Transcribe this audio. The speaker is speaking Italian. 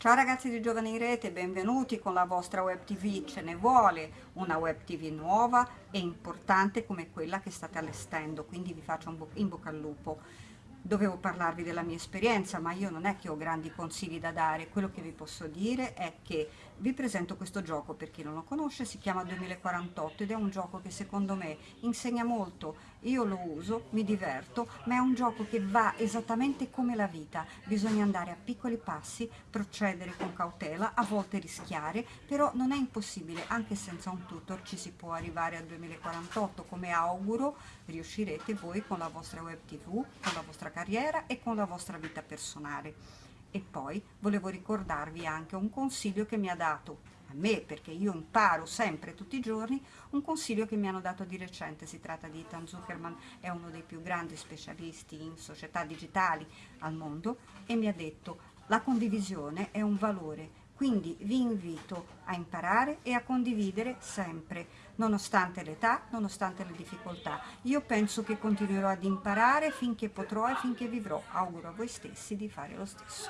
Ciao ragazzi di Giovani in Rete, benvenuti con la vostra web tv, ce ne vuole una web tv nuova e importante come quella che state allestendo, quindi vi faccio un in bocca al lupo dovevo parlarvi della mia esperienza, ma io non è che ho grandi consigli da dare, quello che vi posso dire è che vi presento questo gioco, per chi non lo conosce, si chiama 2048 ed è un gioco che secondo me insegna molto, io lo uso, mi diverto, ma è un gioco che va esattamente come la vita, bisogna andare a piccoli passi, procedere con cautela, a volte rischiare, però non è impossibile, anche senza un tutor ci si può arrivare al 2048, come auguro riuscirete voi con la vostra web tv, con la vostra carriera e con la vostra vita personale. E poi volevo ricordarvi anche un consiglio che mi ha dato a me, perché io imparo sempre, tutti i giorni, un consiglio che mi hanno dato di recente. Si tratta di Ethan Zuckerman, è uno dei più grandi specialisti in società digitali al mondo, e mi ha detto la condivisione è un valore, quindi vi invito a imparare e a condividere sempre, nonostante l'età, nonostante le difficoltà. Io penso che continuerò ad imparare finché potrò e finché vivrò. Auguro a voi stessi di fare lo stesso.